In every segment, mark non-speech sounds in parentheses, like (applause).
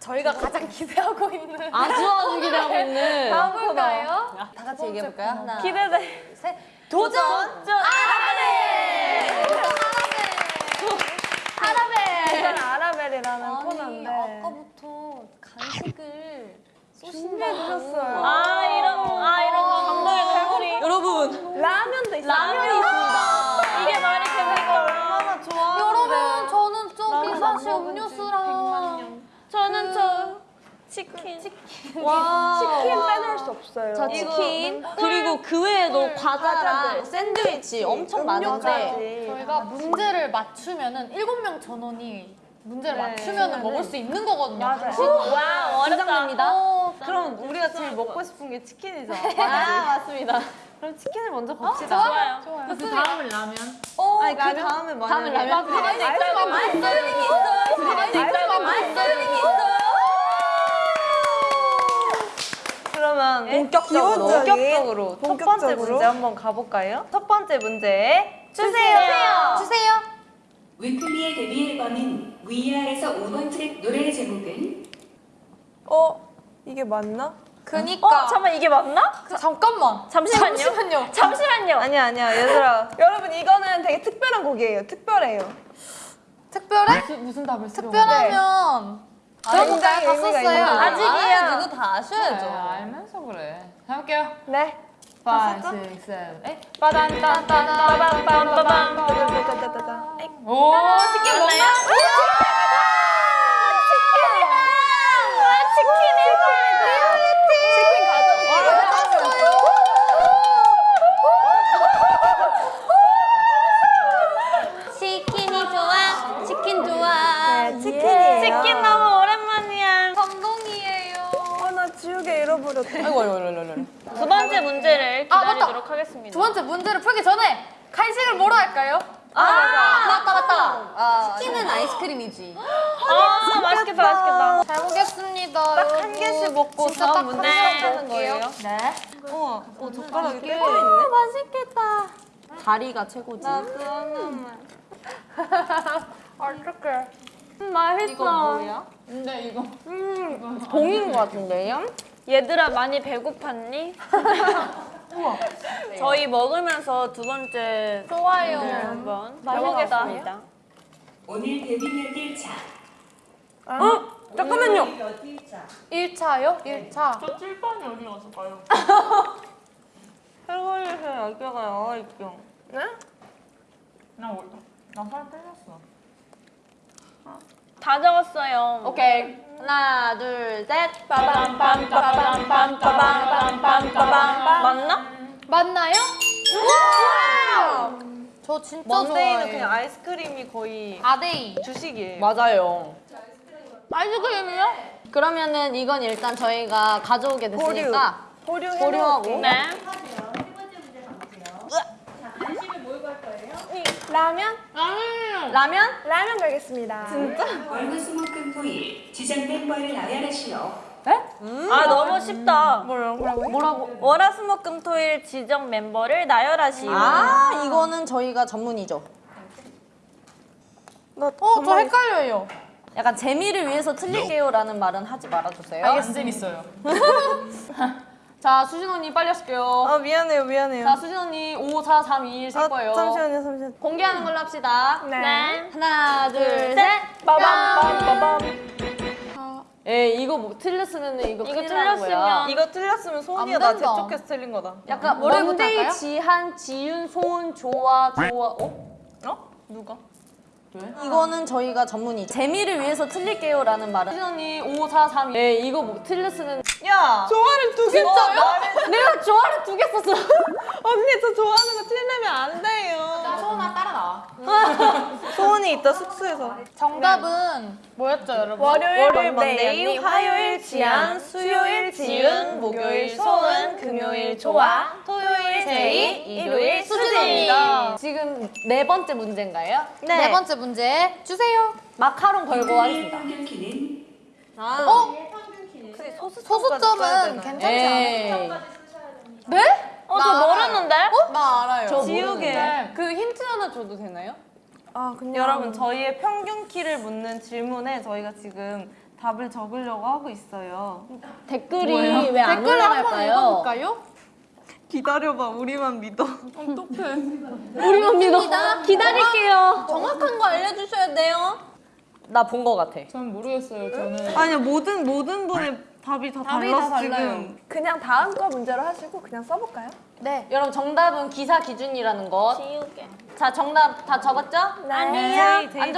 저희가 가장 (laughs) 기대하고 있는 아주 아주 (laughs) 기대하고 있는 다음 볼까요? 다 같이 얘기해볼까요? 하나, 기대돼. 셋. 도전! 아라벨! 아라벨! 이건 아라벨이라는 아니, 코너인데 아까부터 간식을 준비해주셨어요. 저 치킨. 와 치킨 빼놓을 수 없어요. 저 치킨. 그리고 그 외에도 과자랑 과자들, 샌드위치 엄청 많은데. 저희가 문제를 맞추면은 일곱 명 전원이 문제를 네. 맞추면 은 먹을 수 있는 거거든요. 맞아요. 와, 긴장됩니다. 어, 그럼 우리가 제일 먹고 싶은 게 치킨이죠. 아, 맞습니다. 그럼 치킨을 먼저 갑시다. 좋아요. 좋아요. 그 다음은 라면. 어, 아니 그 다음에 만약에 다음에 라면. 가만히 있어요. 맛있는 있어요. 맛있는 있어요. 그러면 본격적으로. 본격적으로 첫 번째 본격적으로. 문제 한번 가볼까요? 첫 번째 문제 주세요. 주세요. 위클리의 데뷔 앨범인 위아래서 5번 트랙 노래 제목은 어 이게 맞나? 그니까. 어, 잠깐만, 이게 맞나? 그, 잠깐만. 잠시만요. 잠시만요. 잠시만요. 아니야 아니야 얘들아. (laughs) 여러분 이거는 되게 특별한 곡이에요. 특별해요. 특별해? 무슨 답을 쓰려? 특별하면 굉장히 다 의미가 썼어요. 있는 거죠. 아직이에요. 아, 누구 다 아셔야죠. 알면서 그래. 해볼게요. 네. 5, 6, 7, 8. 빠단딴딴따밤빰빰빰. 오, 치킨 먹나? 치킨 가져올게요. 치킨이 좋아. 치킨 좋아. 네, 치킨이에요. 치킨 너무 오랜만이야. 감동이에요. 어, 나 지우개 잃어버렸다. 아이고, 아이고, 아이고, 아이고. 두 번째 문제를 아. 기다리도록 하겠습니다. 두 번째 문제를 풀기 전에 간식을 뭐로 할까요? 아, 맞다, 맞다. 치킨은 아이스크림이지. 아, 맛있겠다, 맛있겠다. 잘 보겠습니다. 딱 한. 개씩 먹고 진짜 다음 딱 문제 볼게요. 거예요. 네. 우와, 어, 젓가락이 떼져 있네. 맛있겠다. 다리가 최고지. 나그 하나만. 어떡해. 맛있어. 근데 이거 봉인 것 같은데요? 얘들아 많이 배고팠니? (laughs) (laughs) 저희 먹으면서 두 번째 좋아요. 한번 맛있겠다. 해보겠습니다. 오늘 데뷔 몇 일차 어? 잠깐만요. 1차요? 1차. 저 칠판이 어디 갔을까요? 혈관에서 (laughs) 여기가 나와 있죠. 네? 나 나 살 빼렸어. 다 적었어요. 오케이. 하나, 둘, 셋. 빠밤, 빰, 빠밤, 빰, 빠밤, 빰, 빰, 빠밤, 맞나? 맞나요? 와! 저 진짜 먼데이는 그냥 아이스크림이 거의 아데이 주식이에요. 맞아요. 아이스크림이요? 그러면은 이건 일단 저희가 가져오게 됐으니까 보류. 보류하고 네. 네. 라면? 라면? 라면 가겠습니다. 월화수목금 토일 지정 멤버를 나열하시오. 아 너무 쉽다. 뭐라고? 뭐라고? 월화수목금토일 지정 멤버를 나열하시오. 아, 이거는 저희가 전문이죠. 나 어, 저 헷갈려요. 약간 재미를 위해서 틀릴게요라는 말은 하지 말아주세요. 안 재밌어요. (laughs) 자, 수진 언니 빨리 하실게요. 아 미안해요 미안해요. 자, 수진 언니 5, 4, 3, 2, 1셀 아, 거예요. 잠시만요 잠시만요. 공개하는 걸로 합시다. 네. 하나, 둘, 둘, 셋. 빠밤빰빠밤. 에 이거 뭐 틀렸으면 이거 이거. 틀렸으면 이거 틀렸으면 소은이가. 재촉해서 틀린 거다. 약간 원데이, 할까요? 지한, 지윤, 소은, 조아, 조아. 어? 어? 누가? 이거는 저희가 전문이죠. 재미를 위해서 틀릴게요 라는 말은 수진 언니 5, 4, 3, 2. 에 이거 뭐 틀렸으면 야! 좋아를 두 개. 진짜요? 내가 조아를 두 개 썼어. 언니 저 좋아하는 거 틀리면 안 돼요. 소원아 따라 나와. (laughs) 소은이 이따 숙소에서. 정답은 뭐였죠, 여러분? 월요일, 월요일 먼데이, 화요일 지안, 수요일 지윤, 목요일 소은, 금요일 조아, 토요일 제이, 일요일 수진입니다. 지금 네 번째 문제인가요? 네. 번째 문제 주세요. 마카롱 걸고 하겠습니다. 평균키는 어? 소수점은 괜찮지 에이. 않아요? 네? 어, 저 모르는데? 나 알아요. 저 지우개. 모르는데 그 힌트 하나 줘도 되나요? 아, 여러분 저희의 평균 키를 묻는 질문에 저희가 지금 답을 적으려고 하고 있어요. 댓글이 왜안 댓글을 한번 올라갈까요? 읽어볼까요? 기다려봐, 우리만 믿어. 우리만 믿어. 기다릴게요. 정확한 거 알려주셔야 돼요. 나 본 거 같아. 전 모르겠어요. 저는 아니야, 모든 모든 분의 답이 다 달라서 지금. 그냥 다음 거 문제로 하시고 그냥 써볼까요? 네. 여러분 정답은 기사 기준이라는 것. 지우개. 자 정답 다 적었죠? 아니요. 제이,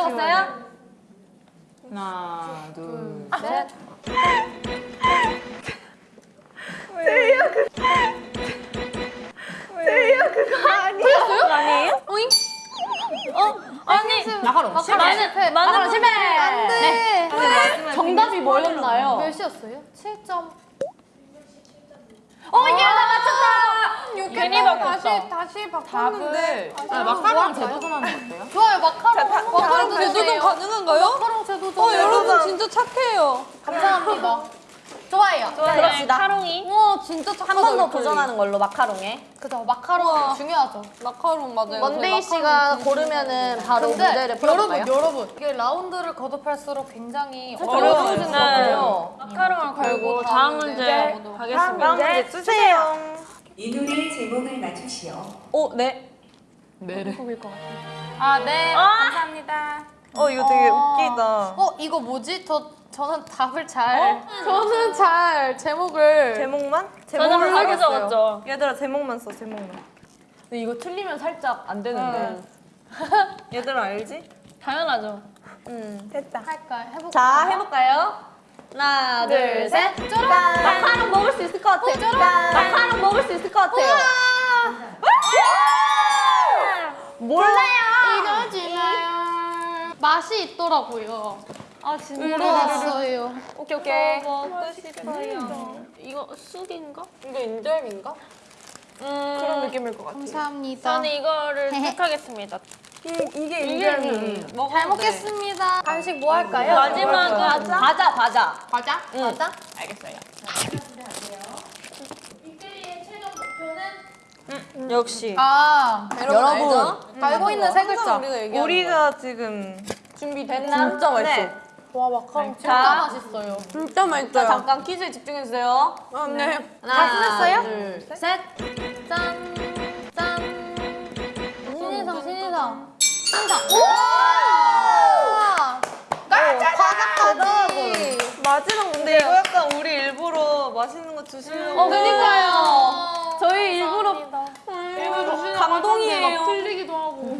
제이 안 적었어요? 하나, 둘. 셋. 아니, 마카롱. 마카롱 마카롱 실패. 네. 정답이 뭐였나요? 몇이었어요? 7점. 어 이게 다 맞췄다. 괜히 바꿨다. 다시 다시 바꿨는데. 아, 마카롱 재도전 하는 거 어때요? 좋아요 마카롱. 마카롱 제도전 가능한가요? 마카롱 제도전. 어, 여러분 진짜 착해요. 감사합니다. 좋아요. 그럽시다. 카롱이. 와 진짜. 한 번 더 도전하는 걸로 마카롱에. 그죠 마카롱 중요하죠. 마카롱 맞아요. 원데이 씨가 고르면은 바로 풀어볼까요? 여러분 여러분 이게 라운드를 거듭할수록 굉장히 어려워지는 것 네. 같아요. 마카롱을 걸고 다음 다음 문제 가겠습니다. 문제 주세요. 이 노래의 제목을 맞추시오. 오 네. 네네. 아 네. 감사합니다. 어, 이거 되게 어. 웃기다. 어 이거 뭐지? 저 저는 답을 잘 저는 잘 제목을 제목만? 제목을 하겠어요. 적었죠. 얘들아, 제목만 써, 제목만. 근데 이거 틀리면 살짝 안 되는데. (laughs) 얘들아, 알지? 당연하죠. 됐다. 할까 해볼까? 자 해볼까요? 하나 둘 셋. 마카롱 먹을 수 있을 것 같아. 마카롱 먹을 수 있을 것 같아요. 몰라요. 이겨지나요? 맛이 있더라고요. 아 진짜. 물어봤어요. 오케이 오케이. 먹고 싶어요. 이거 쑥인가? 이거 인절미인가? 그런 느낌일 것 같아. 감사합니다. 저는 이거를 택하겠습니다. 이 게 인절미. 잘 먹겠습니다. 간식 뭐 할까요? 마지막은 과자 과자. 과자? 과자? 알겠어요. 역시. 아 여러분 알고 있는 세 글자. 우리가 지금 준비됐나? 진짜 맛있어. 네. 와 마카롱 진짜 자. 맛있어요. 진짜 자 맛있어요. 잠깐 퀴즈에 집중해 주세요. 아, 네. 하나 쓰셨어요? 둘 셋. 짠! 짠! 신인상 신인상 신인상 우와! 과자까지! 마지막 근데 이거 약간 우리 일부러 맛있는 거 주시는 어 거. 그니까요. 저희 일부러 일부러 감동이에요. 틀리기도 하고